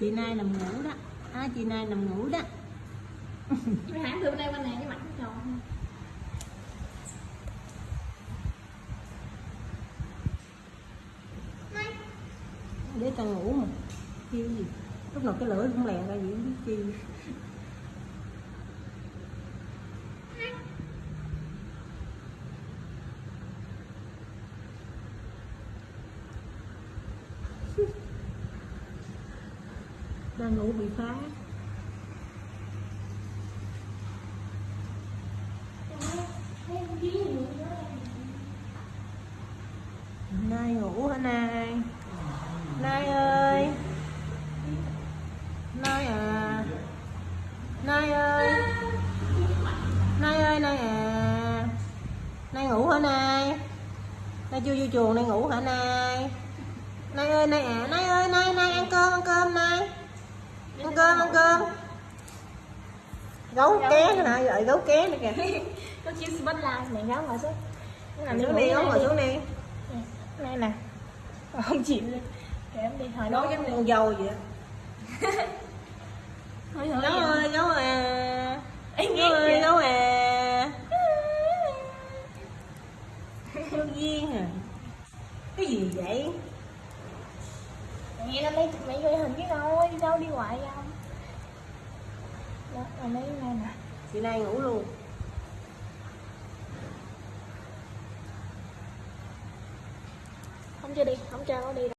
chị nay nằm ngủ đó. À, chị nay nằm ngủ đó. Mày hãng từ bên đây bên này cái mặt nó tròn để ta ngủ mà. Kêu gì? Lúc nào cái lưỡi cũng lèn ra gì không biết chi đang ngủ bị phá. Nay ngủ hả nay? Nay ơi. Nay à. Nay ơi. Nay ơi, nay à. Nay ngủ hả nay? Nay chưa vô chuồng, nay ngủ hả nay? Nay ơi, nay à. Nay ơi, nay nay ăn cơm ăn cơm nay ăn cơm ăn cơm. Gấu ké nữa hả gọi gấu ké nữa kìa. Có chiếc spot la mẹ gáo ngồi xuống. Xuống đi ngủ ngồi xuống đi. Đây nè. Mà Không chịu luôn. Kệ em đi hồi đó. giống con dâu vậy gấu ơi gấu à. Gấu ơi gấu à. Gấu duyên à. Cái gì vậy Mẹ đây chụp mẹ gửi hình cái thôi Đi đâu đi hoài không Đó, rồi lấy này nè. Chị nay ngủ luôn. Không cho đi, không cho nó đi đâu